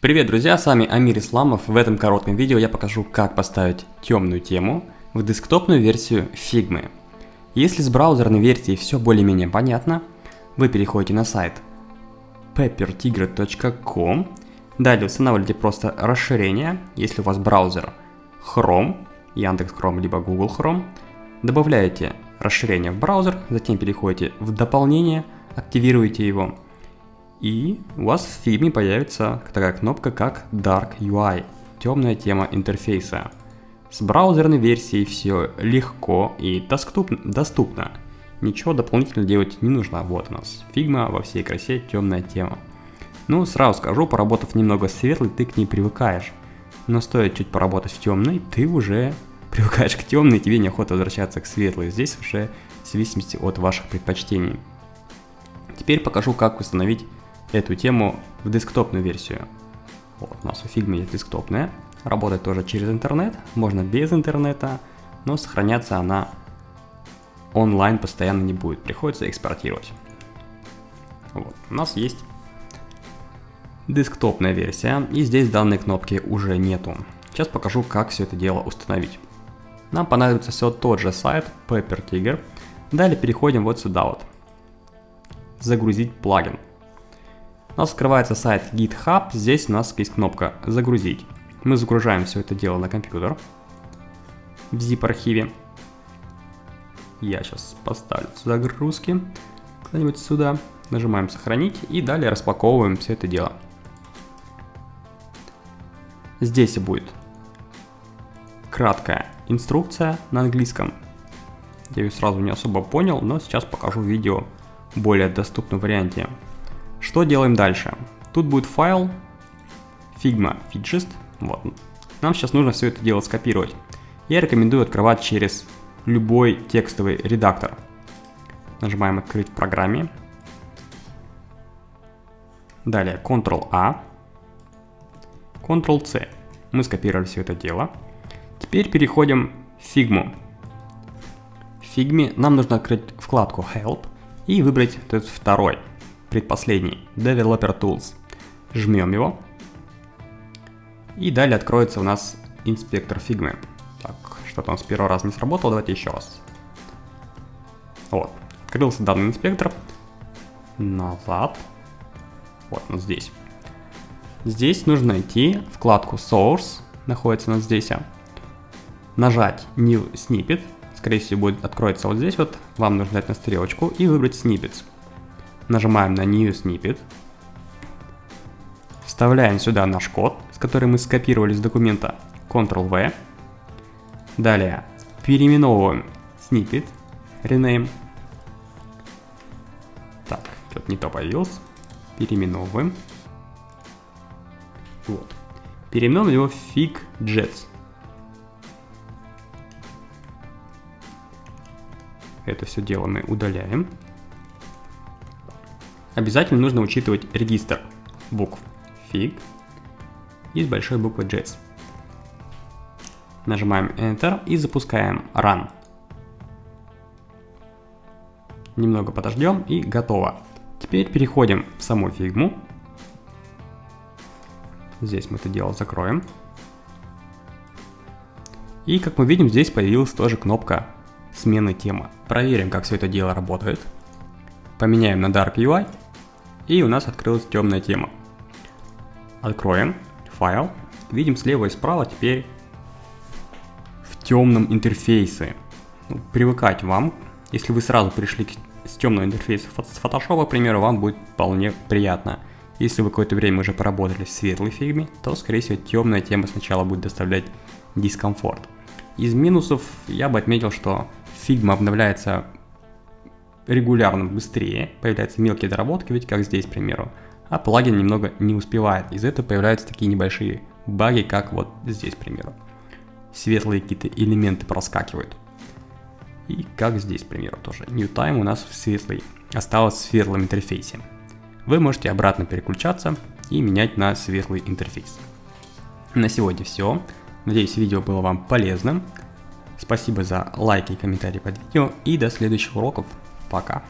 Привет, друзья, с вами Амир Исламов. В этом коротком видео я покажу, как поставить темную тему в десктопную версию Figma. Если с браузерной версией все более-менее понятно, вы переходите на сайт peppertigre.com, далее устанавливаете просто расширение, если у вас браузер Chrome, Яндекс Chrome либо Google Chrome, добавляете расширение в браузер, затем переходите в дополнение, активируете его – и у вас в фильме появится такая кнопка, как Dark UI, темная тема интерфейса. С браузерной версией все легко и доступно. Ничего дополнительно делать не нужно. Вот у нас Figma во всей красе темная тема. Ну, сразу скажу, поработав немного светлой, ты к ней привыкаешь. Но стоит чуть поработать в темной, ты уже привыкаешь к темной, тебе неохота возвращаться к светлой. Здесь уже в зависимости от ваших предпочтений. Теперь покажу, как установить эту тему в десктопную версию. Вот, у нас у Figma есть десктопная, работает тоже через интернет, можно без интернета, но сохраняться она онлайн постоянно не будет, приходится экспортировать. Вот, у нас есть десктопная версия, и здесь данной кнопки уже нету. Сейчас покажу, как все это дело установить. Нам понадобится все тот же сайт Tiger. Далее переходим вот сюда вот. Загрузить плагин. Нас открывается сайт GitHub, здесь у нас есть кнопка «Загрузить». Мы загружаем все это дело на компьютер в zip-архиве. Я сейчас поставлю загрузки куда-нибудь сюда. Нажимаем «Сохранить» и далее распаковываем все это дело. Здесь будет краткая инструкция на английском. Я ее сразу не особо понял, но сейчас покажу видео в более доступном варианте. Что делаем дальше? Тут будет файл Figma Fidgest. Вот. Нам сейчас нужно все это дело скопировать. Я рекомендую открывать через любой текстовый редактор. Нажимаем «Открыть в программе». Далее Ctrl-A, Ctrl-C. Мы скопировали все это дело. Теперь переходим в Figma. В Figma нам нужно открыть вкладку Help и выбрать этот второй – предпоследний, Developer Tools. Жмем его. И далее откроется у нас инспектор Figma. Так, что-то он с первого раза не сработал, давайте еще раз. Вот, открылся данный инспектор. Назад. Вот он здесь. Здесь нужно найти вкладку Source, находится у нас здесь. Нажать New Snippet, скорее всего будет откроется вот здесь вот. Вам нужно дать на стрелочку и выбрать Snippets. Нажимаем на New Snippet. Вставляем сюда наш код, с которым мы скопировали с документа Ctrl-V. Далее переименовываем snippet, rename. Так, что-то не то появилось. Переименовываем. Вот. Переименовываем его в FigJets. Это все дело мы удаляем обязательно нужно учитывать регистр букв фиг и с большой буквы JETS. Нажимаем Enter и запускаем Run. Немного подождем и готово. Теперь переходим в саму фигму. Здесь мы это дело закроем. И как мы видим, здесь появилась тоже кнопка смены темы. Проверим, как все это дело работает. Поменяем на Dark UI и у нас открылась темная тема. Откроем файл. Видим слева и справа теперь в темном интерфейсе. Ну, привыкать вам. Если вы сразу пришли с темного интерфейса с Photoshop, к примеру, вам будет вполне приятно. Если вы какое-то время уже поработали в светлой фигме, то, скорее всего, темная тема сначала будет доставлять дискомфорт. Из минусов я бы отметил, что фигма обновляется регулярно быстрее, появляются мелкие доработки, ведь как здесь, к примеру, а плагин немного не успевает. Из-за этого появляются такие небольшие баги, как вот здесь, к примеру. Светлые какие-то элементы проскакивают. И как здесь, к примеру, тоже. New Time у нас в светлый, осталось в светлом интерфейсе. Вы можете обратно переключаться и менять на светлый интерфейс. На сегодня все. Надеюсь, видео было вам полезным. Спасибо за лайки и комментарии под видео и до следующих уроков. Пока.